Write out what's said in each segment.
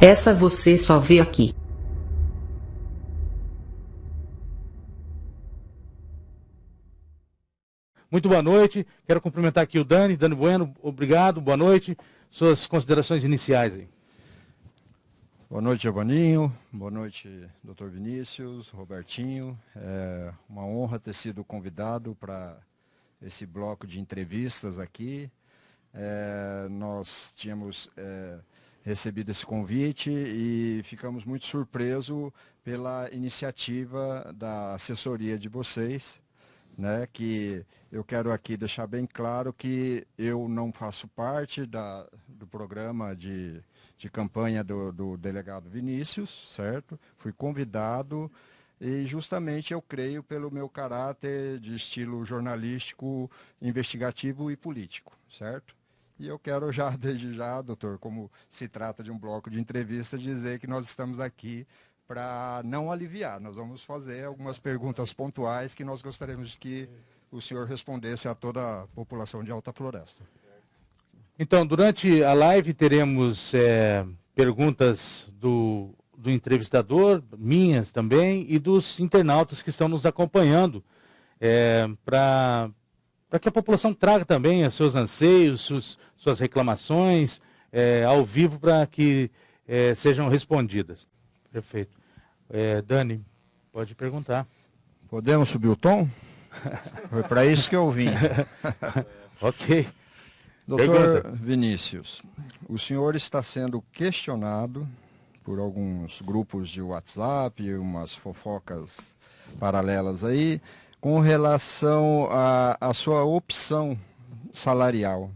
Essa você só vê aqui. Muito boa noite. Quero cumprimentar aqui o Dani. Dani Bueno, obrigado. Boa noite. Suas considerações iniciais aí. Boa noite, Giovanninho. Boa noite, doutor Vinícius, Robertinho. É uma honra ter sido convidado para esse bloco de entrevistas aqui. É, nós tínhamos é, recebido esse convite e ficamos muito surpresos pela iniciativa da assessoria de vocês né, que eu quero aqui deixar bem claro que eu não faço parte da, do programa de, de campanha do, do delegado Vinícius, certo? Fui convidado e justamente eu creio pelo meu caráter de estilo jornalístico, investigativo e político, certo? E eu quero já, desde já, doutor, como se trata de um bloco de entrevista, dizer que nós estamos aqui para não aliviar. Nós vamos fazer algumas perguntas pontuais que nós gostaríamos que o senhor respondesse a toda a população de Alta Floresta. Então, durante a live teremos é, perguntas do, do entrevistador, minhas também, e dos internautas que estão nos acompanhando, é, para que a população traga também os seus anseios, suas, suas reclamações é, ao vivo para que é, sejam respondidas. Perfeito. É, Dani, pode perguntar. Podemos subir o tom? Foi para isso que eu vim. ok. Doutor Pergunta. Vinícius, o senhor está sendo questionado por alguns grupos de WhatsApp, umas fofocas paralelas aí, com relação à sua opção salarial.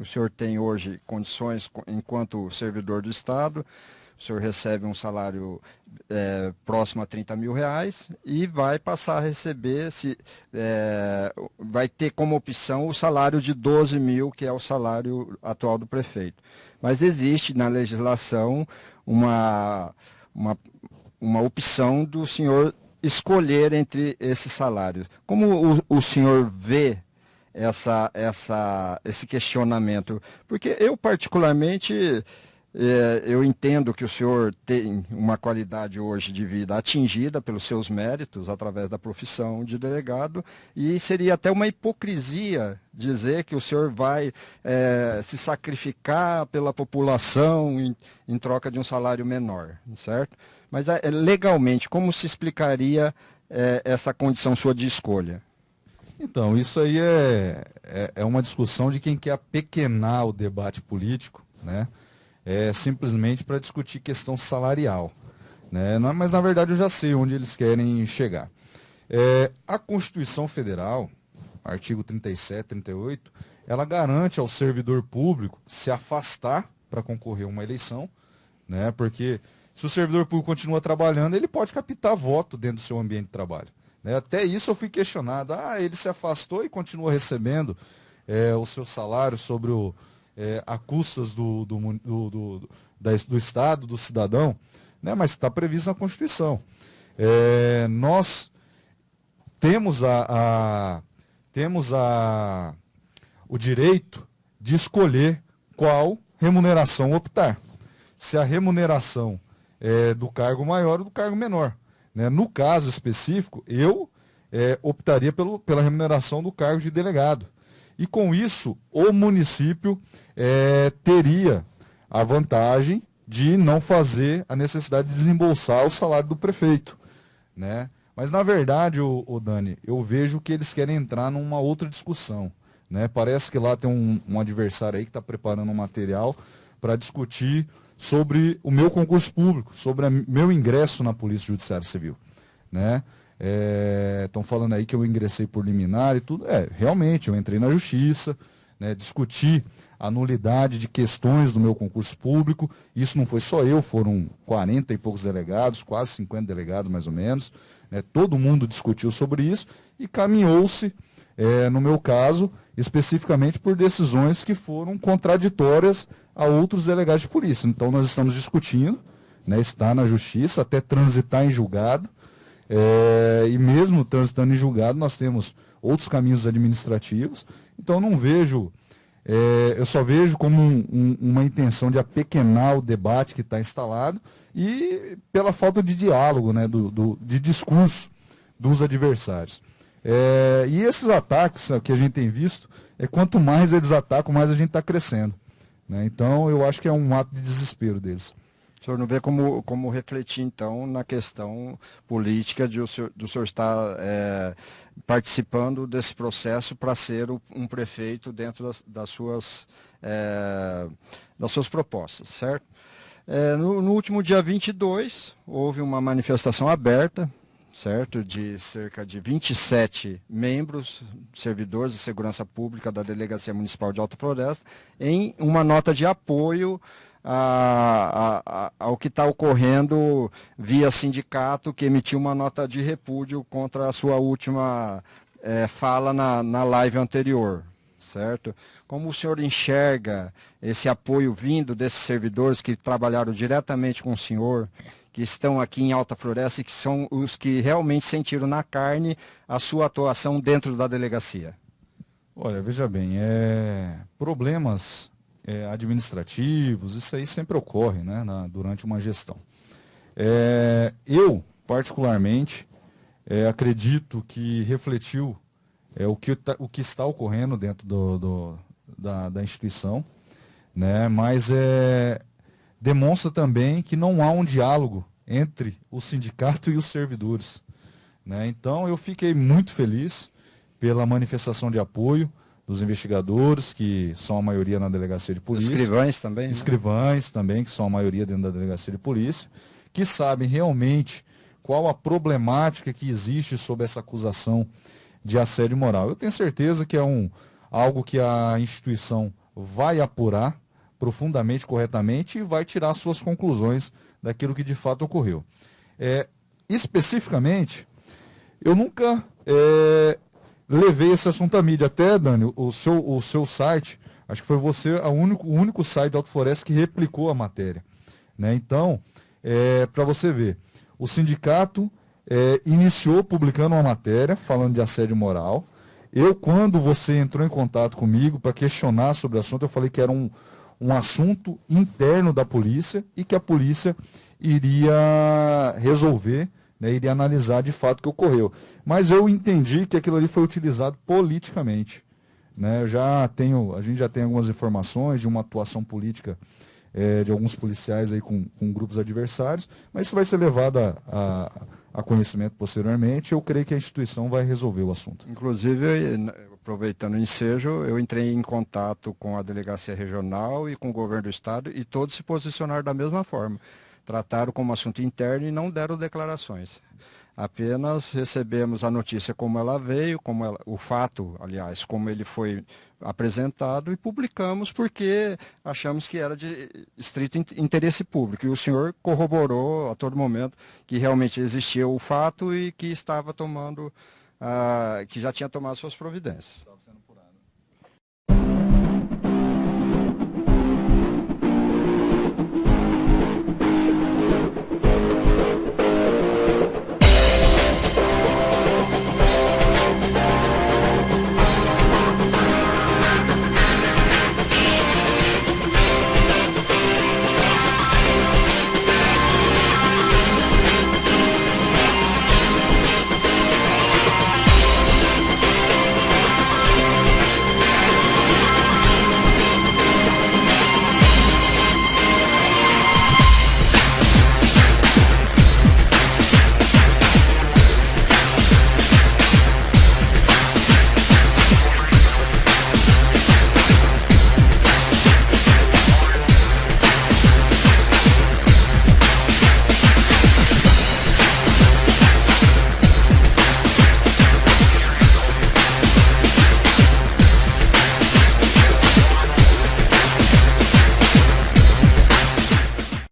O senhor tem hoje condições enquanto servidor do Estado o senhor recebe um salário é, próximo a 30 mil reais e vai passar a receber, se, é, vai ter como opção o salário de 12 mil, que é o salário atual do prefeito. Mas existe na legislação uma, uma, uma opção do senhor escolher entre esses salários. Como o, o senhor vê essa, essa, esse questionamento? Porque eu, particularmente, é, eu entendo que o senhor tem uma qualidade hoje de vida atingida pelos seus méritos através da profissão de delegado e seria até uma hipocrisia dizer que o senhor vai é, se sacrificar pela população em, em, troca de um salário menor, certo? Mas é, legalmente, como se explicaria é, essa condição sua de escolha? Então, isso aí é, é, é uma discussão de quem quer apequenar o debate político, né? é, simplesmente para discutir questão salarial. Né? Mas, na verdade, eu já sei onde eles querem chegar. É, a Constituição Federal, artigo 37, 38, ela garante ao servidor público se afastar para concorrer a uma eleição, né? porque se o servidor público continua trabalhando, ele pode captar voto dentro do seu ambiente de trabalho. Né? Até isso eu fui questionado. Ah, ele se afastou e continua recebendo é, o seu salário sobre o, é, a custas do, do, do, do, do Estado, do cidadão, né? mas está previsto na Constituição. É, nós temos, a, a, temos a, o direito de escolher qual remuneração optar. Se a remuneração é do cargo maior ou do cargo menor. Né? No caso específico, eu é, optaria pelo, pela remuneração do cargo de delegado. E com isso, o município é, teria a vantagem de não fazer a necessidade de desembolsar o salário do prefeito. Né? Mas, na verdade, o, o Dani, eu vejo que eles querem entrar numa outra discussão. Né? Parece que lá tem um, um adversário aí que está preparando um material para discutir sobre o meu concurso público, sobre o meu ingresso na Polícia Judiciária Civil. Né? Estão é, falando aí que eu ingressei por liminar e tudo. É, realmente, eu entrei na justiça, né, discuti a nulidade de questões do meu concurso público. Isso não foi só eu, foram 40 e poucos delegados, quase 50 delegados mais ou menos. Né, todo mundo discutiu sobre isso e caminhou-se, é, no meu caso, especificamente por decisões que foram contraditórias a outros delegados de polícia. Então nós estamos discutindo, né, está na justiça, até transitar em julgado é, e mesmo transitando em julgado, nós temos outros caminhos administrativos. Então não vejo é, eu só vejo como um, um, uma intenção de apequenar o debate que está instalado e pela falta de diálogo, né, do, do de discurso dos adversários. É, e esses ataques que a gente tem visto, é quanto mais eles atacam, mais a gente está crescendo. Né? Então eu acho que é um ato de desespero deles. O senhor não vê como, como refletir, então, na questão política de o senhor, do senhor estar é, participando desse processo para ser um prefeito dentro das, das suas, é, das suas propostas, certo? É, no, no, último dia 22, houve uma manifestação aberta, certo? De cerca de 27 membros, servidores de segurança pública da Delegacia Municipal de Alta Floresta, em uma nota de apoio a, a, ao que está ocorrendo via sindicato que emitiu uma nota de repúdio contra a sua última é, fala na, na live anterior, certo? Como o senhor enxerga esse apoio vindo desses servidores que trabalharam diretamente com o senhor, que estão aqui em Alta Floresta e que são os que realmente sentiram na carne a sua atuação dentro da delegacia? Olha, veja bem, é... problemas é, administrativos, isso aí sempre ocorre né, na, durante uma gestão. É, eu, particularmente, é, acredito que refletiu é, o, que tá, o que está ocorrendo dentro do, do, da, da, instituição, né, mas é, demonstra também que não há um diálogo entre o sindicato e os servidores. Né? Então eu fiquei muito feliz pela manifestação de apoio dos investigadores, que são a maioria na delegacia de polícia. Escrivães também. Né? Escrivães também, que são a maioria dentro da delegacia de polícia, que sabem realmente qual a problemática que existe sobre essa acusação de assédio moral. Eu tenho certeza que é um, algo que a instituição vai apurar profundamente, corretamente e vai tirar suas conclusões daquilo que de fato ocorreu. É, especificamente, eu nunca é, levei esse assunto à mídia. Até, Dani, o seu, o seu site, acho que foi você a único, o único site da Alto Floresta que replicou a matéria. Né? Então, é, para você ver, o sindicato é, iniciou publicando uma matéria falando de assédio moral. Eu, quando você entrou em contato comigo para questionar sobre o assunto, eu falei que era um, um assunto interno da polícia e que a polícia iria resolver né, iria analisar de fato o que ocorreu. Mas eu entendi que aquilo ali foi utilizado politicamente. Né? Eu já tenho, a gente já tem algumas informações de uma atuação política é, de alguns policiais aí com, com, grupos adversários, mas isso vai ser levado a, a, a, conhecimento posteriormente. Eu creio que a instituição vai resolver o assunto. Inclusive, aproveitando o ensejo, eu entrei em contato com a delegacia regional e com o governo do estado e todos se posicionaram da mesma forma trataram como assunto interno e não deram declarações. Apenas recebemos a notícia como ela veio, como ela, o fato, aliás, como ele foi apresentado e publicamos porque achamos que era de estrito interesse público. E o senhor corroborou a todo momento que realmente existia o fato e que estava tomando, uh, que já tinha tomado suas providências.